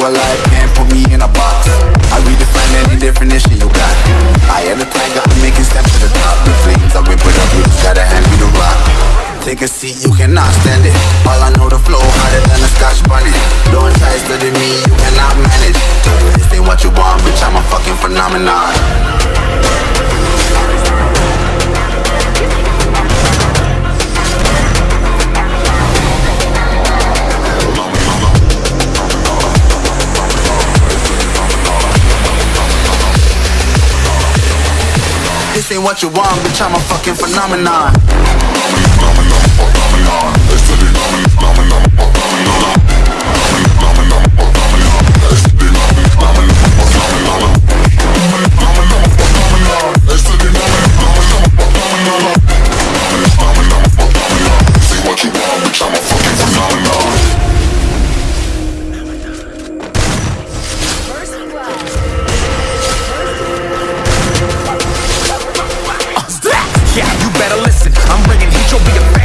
alive, can't put me in a box. I redefine any definition you got. I am the tiger, I'm making steps to the top. The flames, I whip it up, you just gotta hand me the rock. Take a seat, you cannot stand it. All I know the flow harder than a scotch bonnet. Don't try studying me, you cannot manage. This ain't what you want, bitch, I'm a fucking phenomenon This ain't what you want, bitch, I'm a fucking phenomenon. Yeah, I'm bringing heat. You'll be a